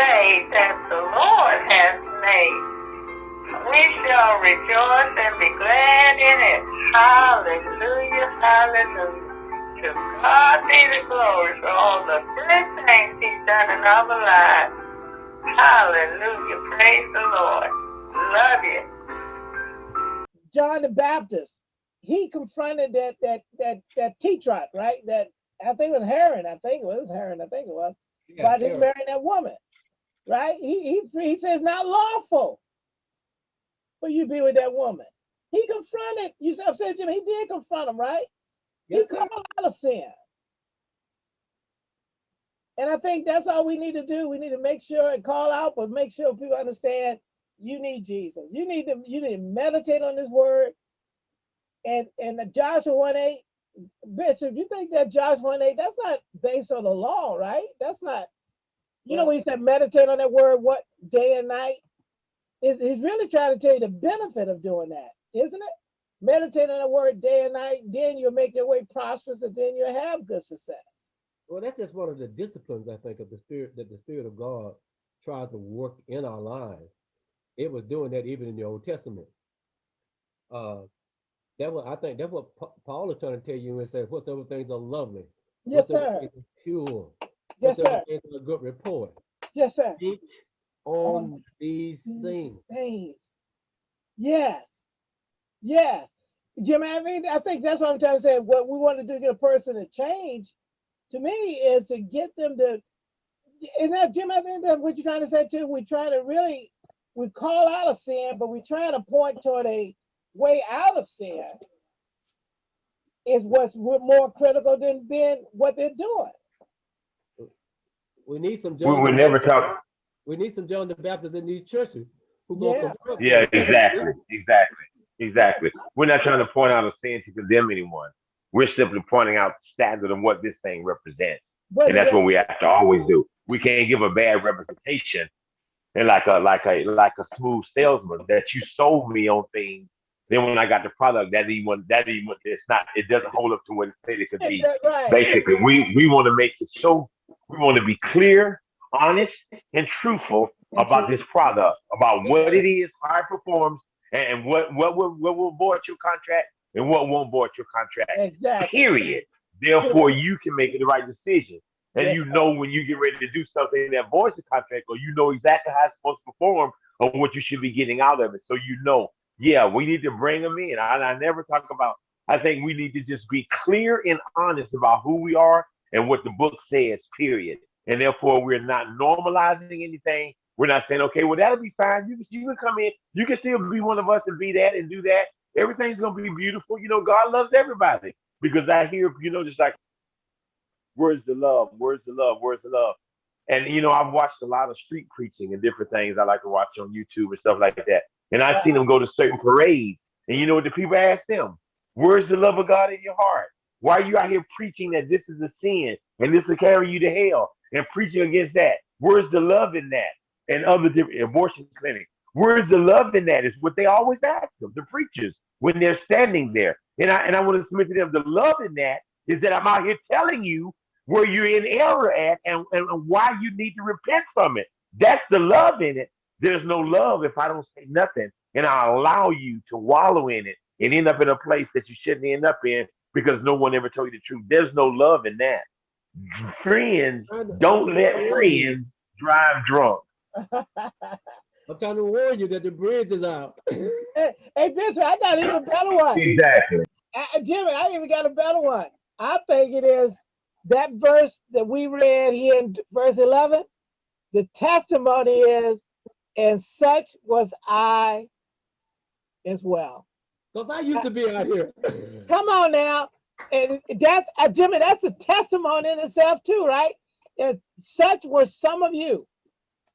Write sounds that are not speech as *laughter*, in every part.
day that the Lord has made. We shall rejoice and be glad in it. Hallelujah, hallelujah. To God be the glory for all the good things he's done in our lives. Hallelujah, praise the Lord. Love you. John the Baptist, he confronted that that that that tetrarch, right? That I think it was Herod. I think it was Herod. I think it was Yeah, about him sure. marrying that woman, right? He he he says not lawful for you to be with that woman. He confronted. You said, Jim. He did confront him, right? Yes, he called out of sin. And I think that's all we need to do. We need to make sure and call out, but make sure people understand you need Jesus. You need to you need to meditate on this word. And and the Joshua 1 8, Bishop, you think that Joshua 1 8, that's not based on the law, right? That's not, you know, when he said meditate on that word what day and night, is he's really trying to tell you the benefit of doing that, isn't it? Meditate on the word day and night, then you'll make your way prosperous and then you'll have good success. Well, that's just one of the disciplines I think of the spirit that the spirit of God tries to work in our lives. It was doing that even in the Old Testament. Uh, that what I think that's what Paul is trying to tell you and say, whatsoever things are lovely, Yes, sir. pure, Yes, sir. a good report. Yes, sir. Think on these these things. Things. Yes. Yes. Jim, I mean, I think that's what I'm trying to say. What we want to do to get a person to change, to me, is to get them to. And that, Jim, I think that's what you're trying to say too. We try to really, we call out a sin, but we try to point toward a way out of sin. Is what's more critical than being what they're doing. We need some We John. would the never Baptist- talk. We need some John the Baptist in these churches who Yeah. go confront Yeah, exactly, exactly, exactly. We're not trying to point out a sin to condemn anyone. We're simply pointing out the standard of what this thing represents, But and that's what we have to always do. We can't give a bad representation and like a like a like a smooth salesman that you sold me on things. Then when I got the product, that even that even it's not it doesn't hold up to what it said it could be. right. Basically, we we want to make it so we want to be clear, honest, and truthful about this product, about what it is, how it performs, and what what will what will abort your contract and what won't abort your contract. Exactly. Period. Therefore, you can make the right decision, and you know when you get ready to do something that voids the contract, or you know exactly how it's supposed to perform, or what you should be getting out of it. So you know, yeah, we need to bring them in. I, I never talk about. I think we need to just be clear and honest about who we are and what the book says. Period. And therefore, we're not normalizing anything. We're not saying, okay, well, that'll be fine. You, can- you can come in. You can still be one of us and be that and do that. Everything's going to be beautiful. You know, God loves everybody because I hear, you know, just like, where's the love? Where's the love? Where's the love? And, you know, I've watched a lot of street preaching and different things I like to watch on YouTube and stuff like that. And I've seen them go to certain parades. And you know what the people ask them? Where's the love of God in your heart? Why are you out here preaching that this is a sin and this will carry you to hell and preaching against that? Where's the love in that? And other different abortion clinics. Where's the love in that? Is what they always ask them, the preachers, when they're standing there. And I and I want to submit to them the love in that is that I'm out here telling you where you're in error at and, and, and why you need to repent from it. That's the love in it. There's no love if I don't say nothing and I allow you to wallow in it and end up in a place that you shouldn't end up in because no one ever told you the truth. There's no love in that. Friends don't let friends drive drunk. *laughs* I'm trying to warn you that the bridge is out. *laughs* hey, hey, Bishop, I got even a better one. Exactly. I, Jimmy, I even got a better one. I think it is that verse that we read here in verse 11. The testimony is, and such was I as well. Because I used to be out here. *laughs* Come on now. And that's, uh, Jimmy, that's a testimony in itself, too, right? And such were some of you.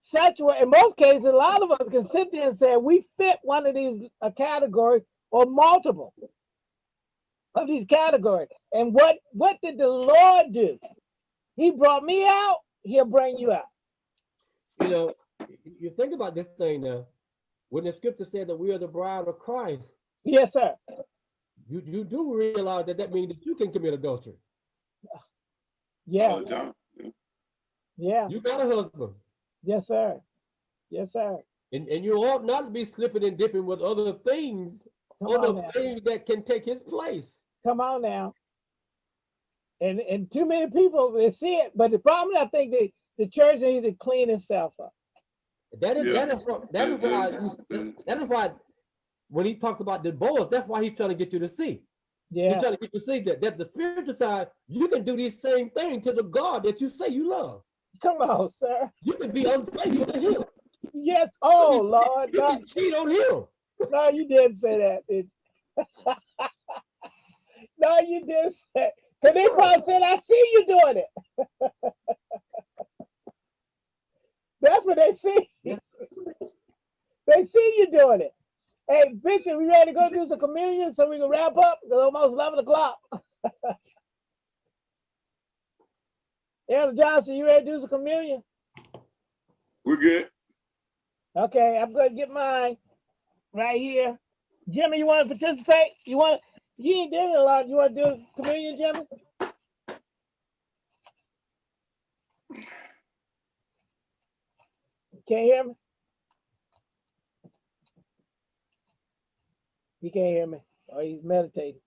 Such were, in most cases, a lot of us can sit there and say we fit one of these uh, categories or multiple of these categories. And what what did the Lord do? He brought me out. He'll bring you out. you know, you think about this thing now. When the scripture said that we are the bride of Christ, Yes, sir. you, you do realize that that means that you can commit adultery. Yeah, all the yeah, You got a husband. Yes, sir. Yes, sir. And, and you ought not to be slipping and dipping with other things, Come other things that can take his place. Come on now. And and too many people they see it, but the problem I think the the church needs to clean itself up. That is, Yeah. that is, what- that is why, and- you- and- that is why, when he talked about the boys, that's why he's trying to get you to see. Yeah. He's trying to get you to see that, that the spiritual side, you can do these same thing to the God that you say you love. come on, sir. You can be unfaithful to him. Yes. Oh Lord, You no, can cheat on him. no, you didn't say that, did *laughs* no, you didn't say. Cause they probably said, "I see you doing it." *laughs* That's what they see. They see you doing it. Hey, Bishop, we ready to go do some communion so we can wrap up? It's almost eleven o'clock. *laughs* Elder Johnson, you ready to do some communion? We're good. Okay, I'm gonna get mine right here. Jimmy, you want to participate? You want? You ain't doing a lot. You want to do communion, Jimmy? Can't hear me. He can't hear me, or he's meditating.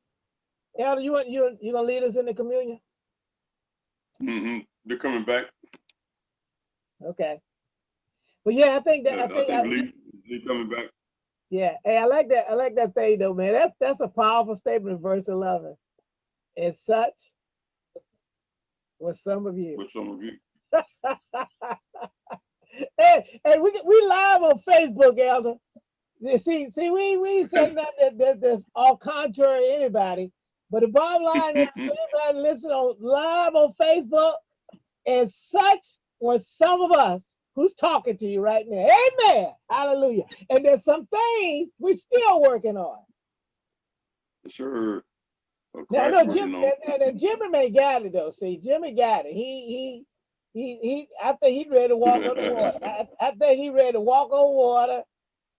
Elder, you want you you gonna lead us in the communion? Mm-hmm. They're coming back. Okay. But yeah, I think that I I think, I- Lee, Lee coming back. Yeah, hey, I like that. I like that thing though, man. That's that's a powerful statement in verse 11. And such was some of you. with some of you. *laughs* hey, hey, we we live on Facebook, Elder. See, see, we we saying that, that, that that's all contrary to anybody. But the bottom line is, *laughs* anybody listen on live on Facebook, and such was some of us who's talking to you right now. Amen. Hallelujah. And there's some things we're still working on. Sure. Now, crack Jim, and, and, and Jimmy may got it though. See, Jimmy got it. He he he he. I think he ready to walk on the water. I, I think he ready to walk on water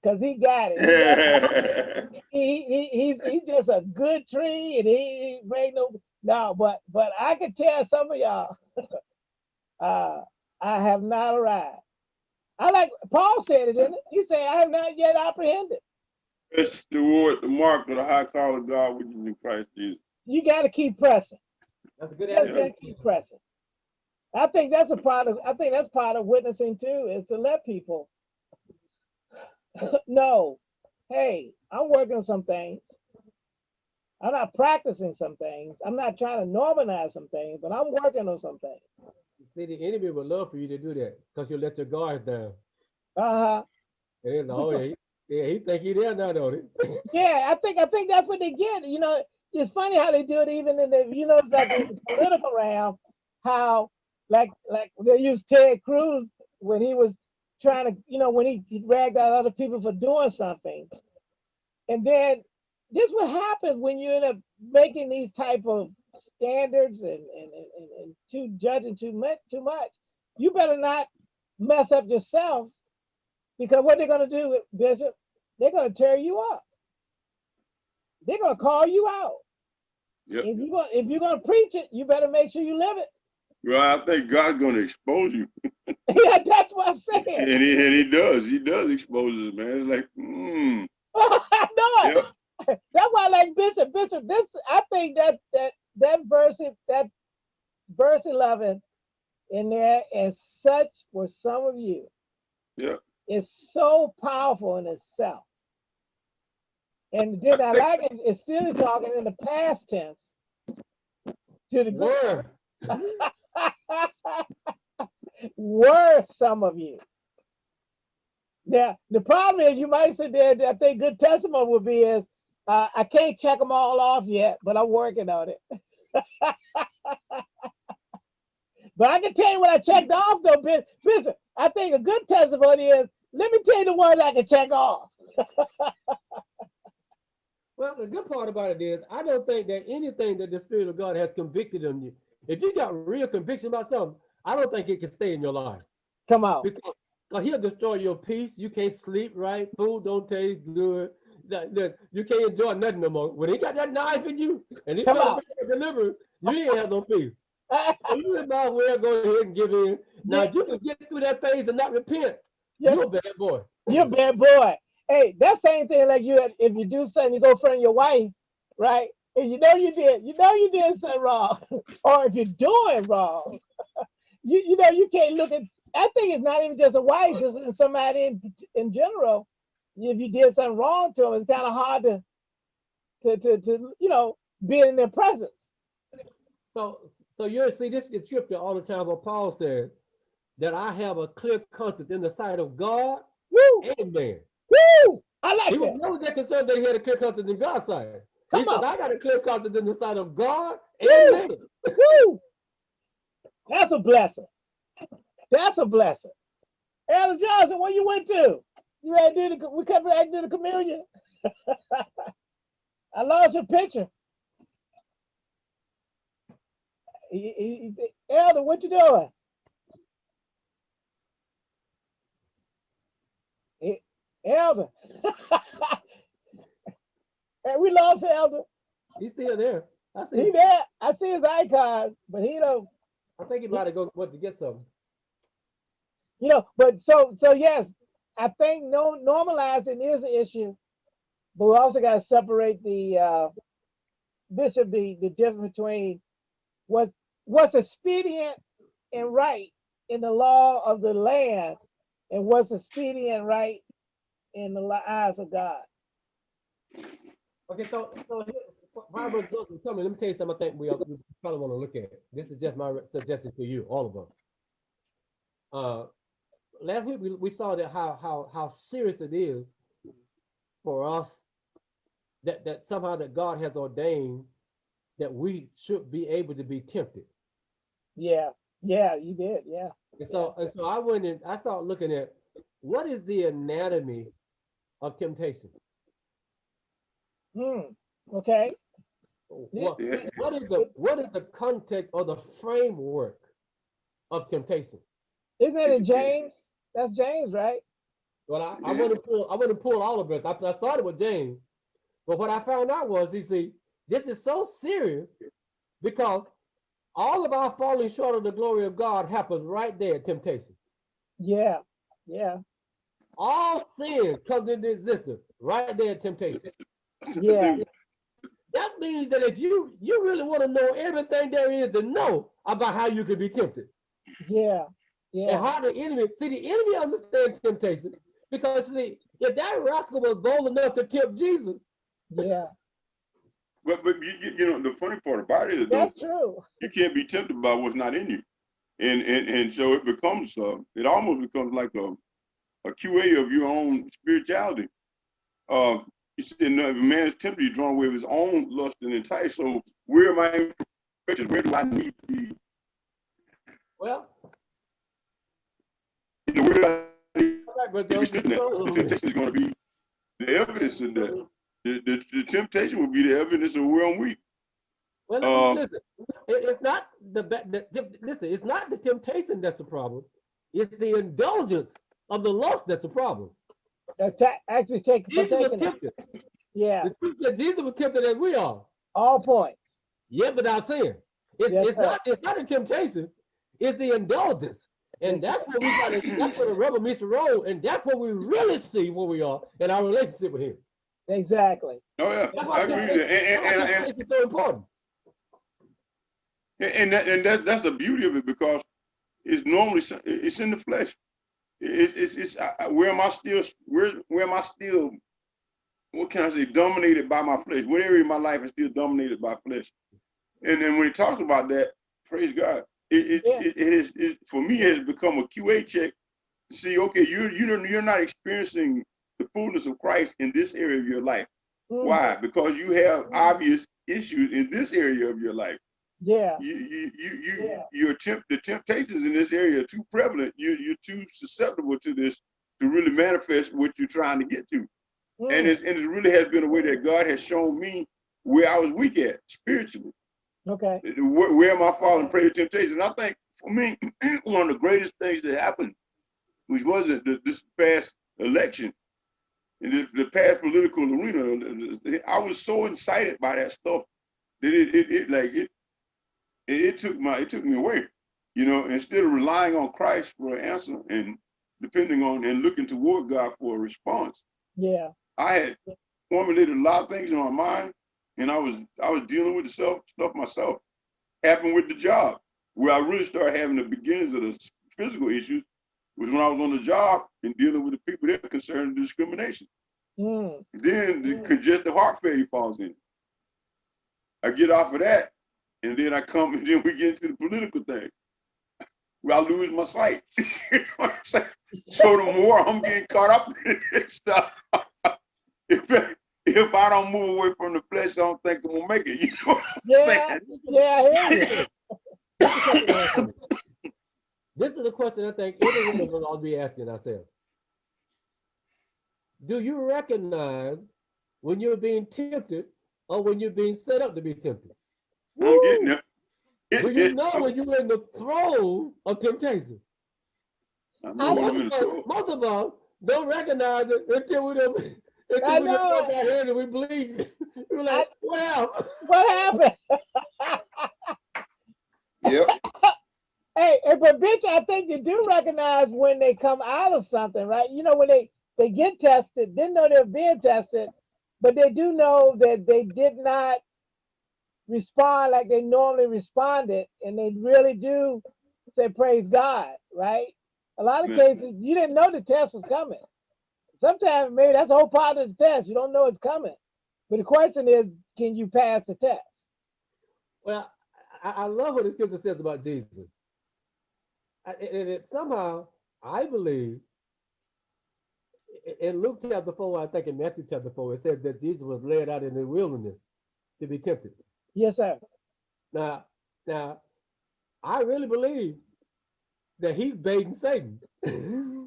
because he got it. He, *laughs* he, he he's he's just a good tree, and he, he ain't no no. But but I can tell some of y'all, *laughs* uh, I have not arrived. I like Paul said it, didn't it? He said, "I have not yet apprehended." It's toward the mark of the high call of God, which is in Christ Jesus. You got to keep pressing. That's a good You just attitude. gotta keep pressing. I think that's a part of. I think that's part of witnessing too, is to let people *laughs* know, hey, I'm working on some things. I'm not practicing some things. I'm not trying to normalize some things, but I'm working on some things. See, the enemy would love for you to do that because you let your guard down. Uh-huh. And oh yeah, he, yeah, he think he there now, don't he? *laughs* Yeah, I think I think that's what they get. You know, it's funny how they do it even in the you know it's like the political realm, how like like they use Ted Cruz when he was trying to, you know, when he, he dragged out other people for doing something. And then this what happens when you end up making these type of standards and and, and, and, too judging too much too much. You better not mess up yourself because what they're gonna do, Bishop, they're gonna tear you up. They're gonna call you out. Yep. If you going if you're gonna preach it, you better make sure you live it. Well, I think God's going to expose you, *laughs* yeah, that's what I'm saying. and he and he does. He does expose us, man. It's like, hmm. *laughs* I know it. Yep. That's why I like Bishop. Bishop, this I think that that that verse that verse 11 in there, and such were some of you. Yeah. Is so powerful in itself. And then I like it, it's still talking in the past tense to the good. *laughs* Were some of you. Now, the problem is you might sit there, I think good testimony would be is, uh, I can't check them all off yet, but I'm working on it. *laughs* but I can tell you what I checked off though, Bis- Bishop. I think a good testimony is, let me tell you the ones I can check off. *laughs* Well, the good part about it is, I don't think that anything that the Spirit of God has convicted on you, if you got real conviction about something, I don't think it can stay in your life Come on. because 'cause he'll destroy your peace. You can't sleep right. Food don't taste good. That- You can't enjoy nothing no more. When he got that knife in you and he Come got to deliver, you ain't have no peace. So *laughs* you might as well go ahead and give in. Now, Yeah. if you can get through that phase and not repent, Yes. you're a bad boy. You're a bad boy. Hey, that same thing like you if you do something, you go in front of your wife, right? And you know you did, you know you did something wrong. *laughs* or if you're doing wrong, *laughs* you you know you can't look at I think it's not even just a wife, just somebody in in general. If you did something wrong to them, it's kind of hard to to to to you know be in their presence. So, so you're see this in scripture all the time. What Paul said that I have a clear conscience in the sight of God Woo! and man. Woo! I like He was that. never that concerned that he had a clear conscience in God's sight. He Come said, on. I got a clear conscience in the sight of God Woo! and man. Woo! That's a blessing. That's a blessing. Elder Johnson, where you went to? You ready to do the, we come ready to do the communion? *laughs* I lost your picture. He- he- he- Elder, what you doing? Eh, Elder. *laughs* Hey, we lost Elder. He's still there. I see. He there. I see his icon, but he don't I think he might have gone went to get something. you know, but so so yes, I think no normalizing is an issue, but we also got to separate the uh, bishop the the difference between what's what's expedient and right in the law of the land and what's expedient and right in the eyes of God. Okay, so so here, Brother Joseph is coming, let me tell you something. I think we, we probably want to look at. This is just my suggestion for you, all of us. Uh, last week we, we saw that how how how serious it is for us that that somehow that God has ordained that we should be able to be tempted. Yeah, yeah, you did. Yeah, And so and so I went and I started looking at what is the anatomy of temptation. Hmm. Okay. What, Yeah. what is the what is the context or the framework of temptation? Isn't it in James? That's James, right? Well, I, I Yeah. want to pull I want to pull all of this. I, I started with James, but what I found out was, you see, this is so serious because all of our falling short of the glory of God happens right there at temptation. Yeah, yeah, All sin comes into existence right there at temptation. Yeah. That means that if you you really want to know everything there is to know about how you can be tempted Yeah, and yeah, how the enemy see the enemy understands temptation because see if that rascal was bold enough to tempt Jesus, yeah. But but you, you- you know the funny part about it is though, That's true. you can't be tempted by what's not in you, and and and so it becomes uh, it almost becomes like a a QA of your own spirituality. Uh, you see, and if a man's tempted, he's drawn away with his own lust and enticed. So where am I? Where do I need to be? well, where do I need right, brother, to be strengthened at? Joseph. The temptation is going to be the evidence in that. The, the, the temptation will be the evidence of where I'm weak. Well, Um, listen, it's not the, the, the- listen, it's not the temptation that's the problem. It's the indulgence of the lust that's the problem. Atta- actually, take Jesus was partaking. tempted. Yeah, The scripture said Jesus was tempted as we are, all points. yet without sin. It's, Yes, it's sir. not it's not a temptation, it's the indulgence. And Yes, that's what we got to, that's where the rubber meets the road, and that's what we really see where we are in our relationship with him. Exactly. Oh yeah, I agree with temptation- that. And, that's why and, and, and, temptation is so important. And and that, and that that's the beauty of it because it's normally it's in the flesh. It's it's, it's I, where am I still where where am I still what can I say dominated by my flesh? What area of my life is still dominated by flesh? And then when he talks about that, praise God. It it, Yeah. it, it is it, for me it has become a QA check to see okay you you know you're not experiencing the fullness of Christ in this area of your life. Mhm. Why? Because you have obvious issues in this area of your life Yeah, you you you you Yeah. your the temptations in this area are too prevalent. You you're too susceptible to this to really manifest what you're trying to get to. And Mm, it's and it really has been a way that God has shown me where I was weak at spiritually. okay. Where, where am I falling prey to temptation? I think for me, *clears throat* one of the greatest things that happened, which wasn't the, this past election, in the, the past political arena, I was so incited by that stuff that it, it, it like it it, it took my it took me away. You know, instead of relying on Christ for an answer and depending on and looking toward God for a response, Yeah. I had formulated a lot of things in my mind, and I was I was dealing with the self stuff myself. Happened with the job, where I really started having the beginnings of the physical issues, was when I was on the job and dealing with the people that were concerned with discrimination. Mm. Then the Mm. congestive heart failure falls in. I get off of that, and then I come and *laughs* then we get into the political thing. Where I lose my sight. you know what I'm? So the more I'm getting caught up in this stuff, *laughs* if, if I don't move away from the flesh, I don't think I'm gonna make it. You know what I'm Yeah. saying? Yeah, I hear. *laughs* This is something else for me. This is a question I think every one of us ought to be asking ourselves. Do you recognize when you're being tempted or when you're being set up to be tempted? I'm getting there. Do you know when you're in the throes of temptation? I know when I'm Most in of the us, throes. most of us don't recognize it until we don't *laughs* until I we don't know put our hand and we bleed. *laughs* We're like, well, What happened? *laughs* Yep. Hey, hey, but bitch, I think you do recognize when they come out of something, right? You know, when they they get tested, didn't know they were being tested, but they do know that they did not respond like they normally responded, and they really do say praise God, right? A lot of Yeah. cases you didn't know the test was coming. Sometimes maybe that's a whole part of the test. You don't know it's coming. But the question is, can you pass the test? well, I, I love what the scripture says about Jesus. I- And and it somehow, I believe, in Luke chapter four, I think in Matthew chapter four, it said that Jesus was led out in the wilderness to be tempted. Yes, sir. Now, now, I really believe that he's baiting Satan. *laughs*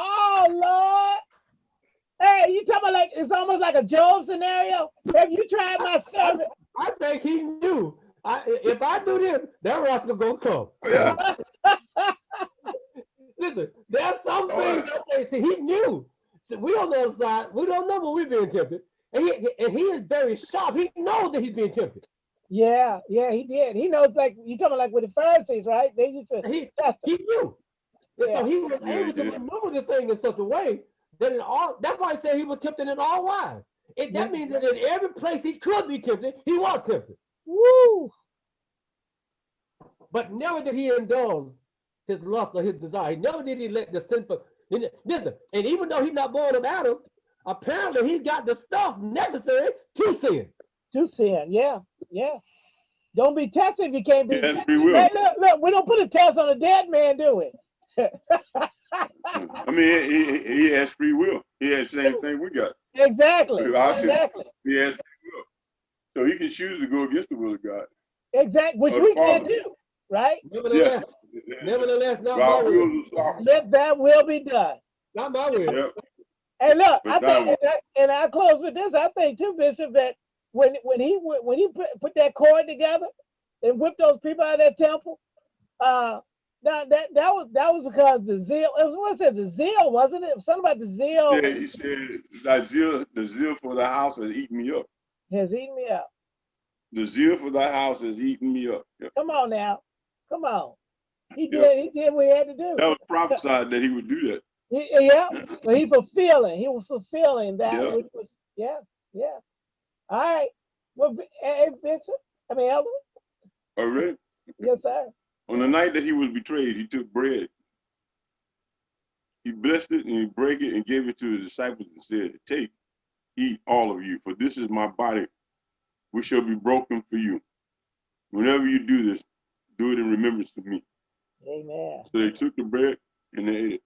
Oh Lord. Hey, you talking about like it's almost like a Job scenario? Have you tried my servant? I think he knew. I, if I do this, that rascal gonna come. Yeah. *laughs* Listen, there's some things that say, see, he knew. So we on the other side, we don't know when we're being tempted. And he, and he is very sharp. He knows that he's being tempted. Yeah, yeah, he did. He knows like you talking about like with the Pharisees, right? They used to He test him. he knew. And so he was able he to did. maneuver the thing in such a way that in all that's why I said he was tempted in all wise. It, that Yeah. means that in every place he could be tempted, he was tempted. Woo! But never did he indulge his lust or his desire. Never did he let the sinful. and Listen, and even though he's not born of Adam, apparently he got the stuff necessary to sin. To sin, yeah, yeah. Don't be tested if you can't be. He has free will. Hey, look, look, we don't put a test on a dead man, do we? I mean, he, he, he has free will. He has the same thing we got. Exactly. I'll tell you. Exactly. He has free will. So he can choose to go against the will of God. Exactly. Which we can't do, right? Nevertheless, nevertheless, not my God will. wills is sovereign. Let that will be done. Not my will. Yep. Hey, look, I think, and I, and I close with this. I think too, Bishop, that when when he when he put, put that cord together and whipped those people out of that temple, uh, that that that was that was because the zeal. It was what it the zeal, wasn't it? Something about the zeal Yeah, he said, "Thy zeal, the zeal for the house has eaten me up. has eaten me up. The zeal for the house has eaten me up." Yep. Come on now, come on. He Yep. did. He did what he had to do. That was prophesied that he would do that. He- yeah. So he fulfilling. He was fulfilling that Yeah. which was. Yeah. Yeah. All right. Well, hey, Bishop. I mean, Elder. Oh, all right. Yes, sir. On the night that he was betrayed, he took bread. He blessed it and he broke it and gave it to his disciples and said, Take, eat all of you, for this is my body, which shall be broken for you. Whenever you do this, do it in remembrance of me. Amen. So they took the bread and they ate it.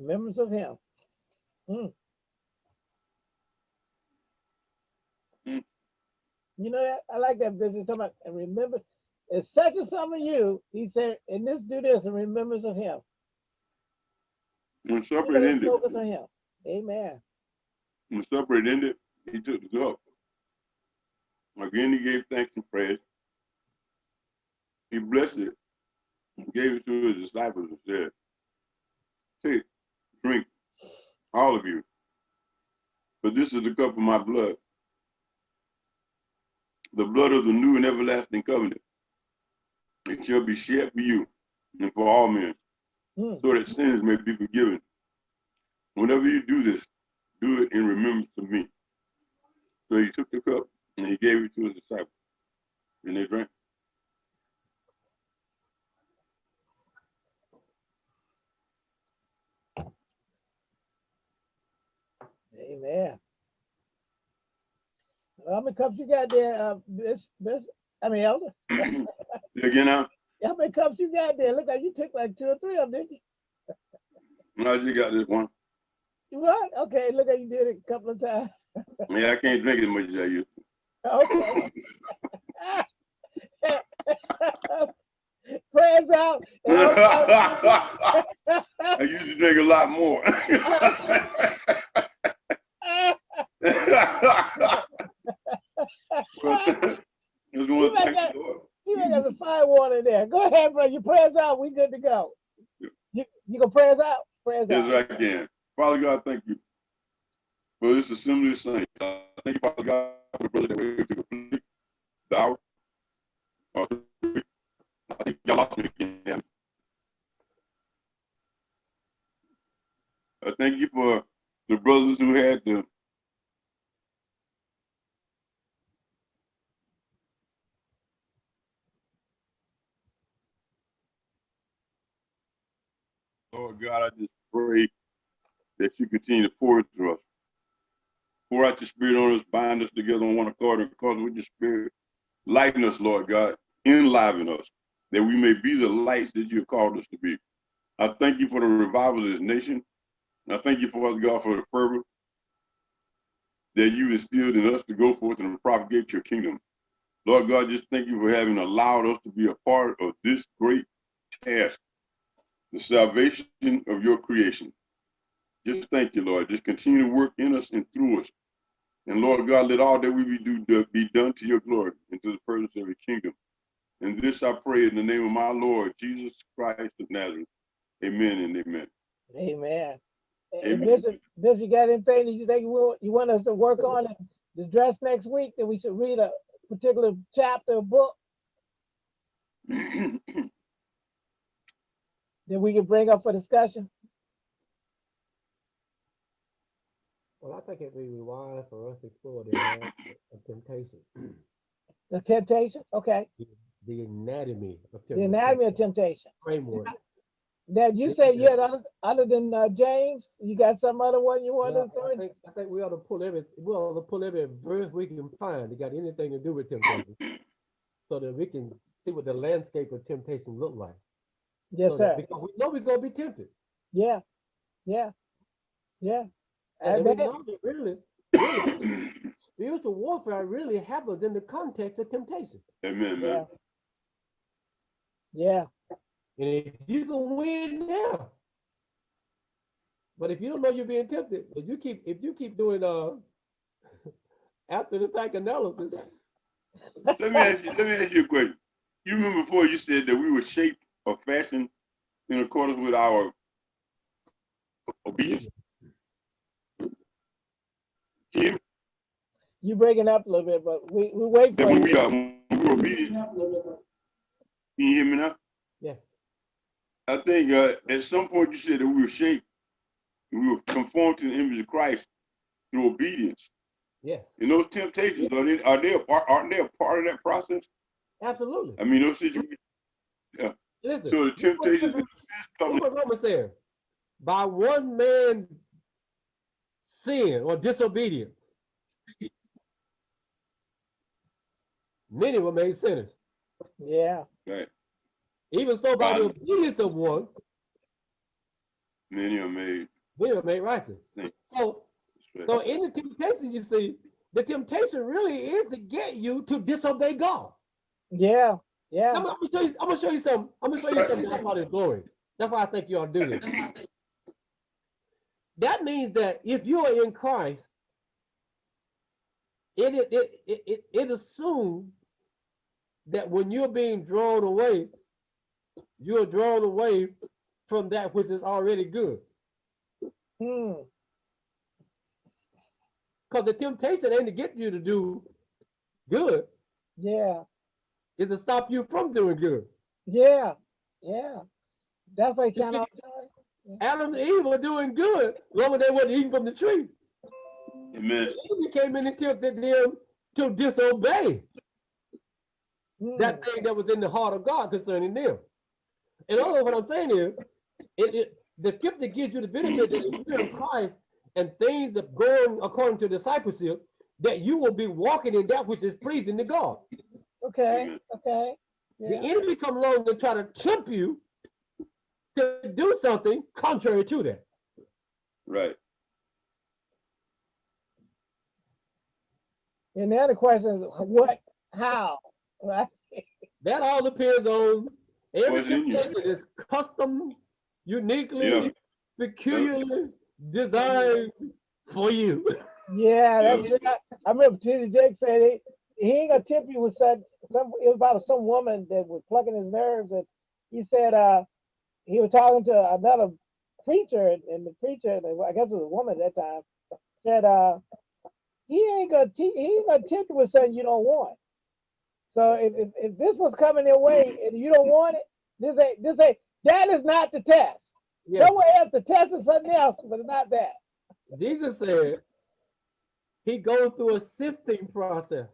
Remembrance of him. Mm. Mm. You know that I like that business talking about and remember it's such a some of you. He said, and this do this in remembrance of him. When supper know, had let's ended, focus on him. Amen. when supper ended, he took the cup. Again, he gave thanks and praise. He blessed it and gave it to his disciples and said, Take, drink, all of you. But this is the cup of my blood, the blood of the new and everlasting covenant. It shall be shed for you and for all men, Hmm. so that sins may be forgiven. Whenever you do this, do it in remembrance of me. So he took the cup and he gave it to his disciples, and they drank. Amen. How many cups you got there, uh, Miss, Miss, I mean, Elder? *clears throat* Again, now, How many cups you got there? Look like you took like two or three of them, didn't you? I just got this one. What? Okay, look like you did it a couple of times. *laughs* Yeah, I can't drink as much as I used Okay. *laughs* Prayers out. *laughs* I used to drink a lot more. But Just want to thank the Lord. You ain't got the fire water in there. Go ahead, bro. Your prayers out. We good to go. You, you gonna prayers out? Prayers Yes, out. I can. Father God, thank you for this assembly of saints. Uh, Thank you, Father God, for the brother that we're to complete the hour. Uh, I think y'all lost me again. I thank you for the brothers who had the Lord God, I just pray that you continue to pour into us. Pour out your spirit on us, bind us together on one with your spirit, lighten us, Lord God, enliven us, that we may be the lights that you called us to be. I thank you for the revival of this nation. I thank you, Father God, for the fervor that you instilled in us to go forth and propagate your kingdom. Lord God, just thank you for having allowed us to be a part of this great task, the salvation of your creation. Just thank you, Lord. Just continue to work in us and through us. And Lord God, let all that we do be done to your glory and to the presence of your kingdom. And this I pray in the name of my Lord, Jesus Christ of Nazareth. Amen and amen. Amen. And Amen. Bishop, Bishop, you got anything that you think you want, you want us to work on and address next week? That we should read a particular chapter or book *clears throat* that we can bring up for discussion? Well, I think it'd be wise for us to explore the *laughs* anatomy of temptation, The temptation? Okay. the anatomy of temptation. The anatomy of temptation. Framework. Now, you say you yeah. had other, other than uh, James, you got some other one you want to throw I in? think, I think we ought to pull every, we ought to pull every verse we can find that got anything to do with temptation. *laughs* So that we can see what the landscape of temptation look like. Yes, So sir. Because we know we're gonna be tempted. Yeah, yeah, yeah. And And we then- know that really, really, spiritual warfare really happens in the context of temptation. Amen, Yeah. man. Yeah, And if you can win now, but if you don't know you're being tempted, if you keep if you keep doing uh *laughs* after the fact analysis, Let me ask you, let me ask you a question. You remember before you said that we were shaped or fashioned in accordance with our obedience? Can you, breaking up a little bit, but we, we wait for we you. are when we were can you hear me now? yes, I think uh, at some point you said that we were shaped, we were conformed to the image of Christ through obedience. yes, And those temptations are they are they a part aren't they a part of that process? absolutely. I mean those situations. Yeah. Listen, So the temptations look what Romans said. By one man sin or disobedience, many were made sinners. Yeah, Right. Even so, by the obedience of one, Many are made. many were made righteous. Thank So, so in the temptation, you see, the temptation really is to get you to disobey God. yeah, yeah, I'm, gonna show you. I'm gonna show you something. I'm gonna show you something that I call His glory. That's why I think you ought to do this. That means that if you are in Christ, it it it it, it, assumes that when you're being drawn away, you are drawn away from that which is already good. Hmm. Because the temptation ain't to get you to do good, Yeah. is to stop you from doing good. Yeah. Yeah. That's why You count see- out joy. Adam and Eve were doing good, long as they wasn't eating from the tree. Amen. The enemy came in and tempted them to disobey Hmm. that thing that was in the heart of God concerning them. And all words, what I'm saying is, it, it the scripture gives you the benefit that if you're in Christ and things are going according to discipleship, that you will be walking in that which is pleasing to God. Okay. Amen. Okay. The enemy come along and try to tempt you to do something contrary to that. Right. And the other question is what, how, right? That all depends on every What's you. temptation is custom, uniquely, Yeah. peculiarly designed for you. Yeah, Yeah. that's it. I, I remember T.D. Jake said he, he ain't gonna tip you with some, some, it was about some woman that was plucking his nerves and he said, uh, he was talking to another preacher and- the preacher, I guess it was a woman at that time, said, uh, he ain't gonna, te- he ain't gonna tip you with something you don't want. So if, if, if this was coming your way and you don't want it, this ain't, this ain't, that is not the test. Yes, Somewhere else, the test is something else, but it's not that. Jesus said he goes through a sifting process.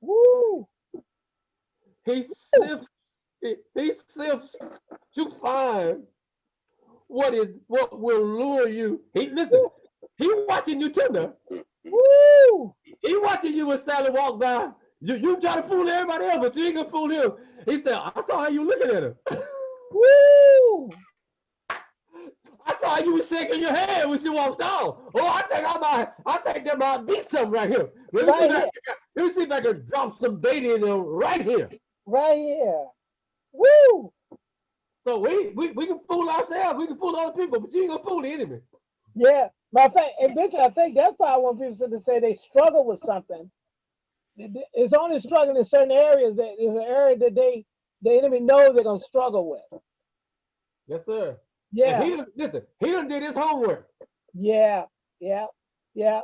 Woo! He sifts, he, he sifts to find what is what will lure you. He listen, he watching you tender. Woo! He watching you when Sally walk by. You you try to fool everybody else, but you ain't gonna fool him. He said, I saw how you looking at him. *laughs* Woo! I saw you was shaking your head when she walked out. Oh, I think I might, I think there might be something right here. Let me, see, Right if I, let me see if I can drop some bait in there right here. Right here. Woo! So we, we we can fool ourselves, we can fool other people, but you ain't gonna fool the enemy. Yeah. my fact, and Bishop, I think that's why when people said to say they struggle with something, it- it- it's only struggling in certain areas that is an area that they the enemy knows they're gonna struggle with. Yes, sir. And Yeah, he done, listen, he didn't do his homework. yeah, yeah, yeah,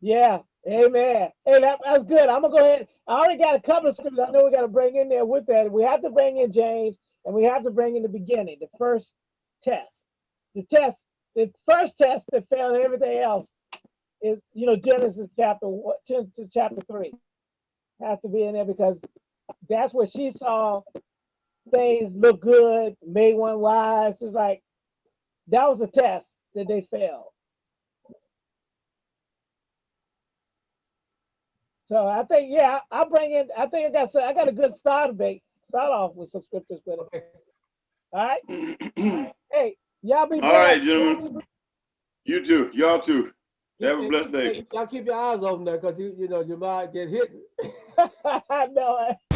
yeah. Amen. Hey, that, that's good. I'm gonna go ahead. I already got a couple of scriptures I know we got to bring in there with that. We have to bring in James and we have to bring in the beginning, the first test. The test, the first test that failed everything else is, you know, Genesis chapter one, Genesis chapter three. Has to be in there because that's where she saw things look good, made one wise. It's like that was a test that they failed. So I think, yeah, I- I'll bring in, I think I got, some- I got a good start to start off with some scriptures with it. Okay. All right, *clears throat* hey, y'all be All right, blessed. gentlemen. You too. Y'all too. Have a Keep- blessed day. Y'all keep your eyes open there because you you know you might get hit. *laughs* I know it.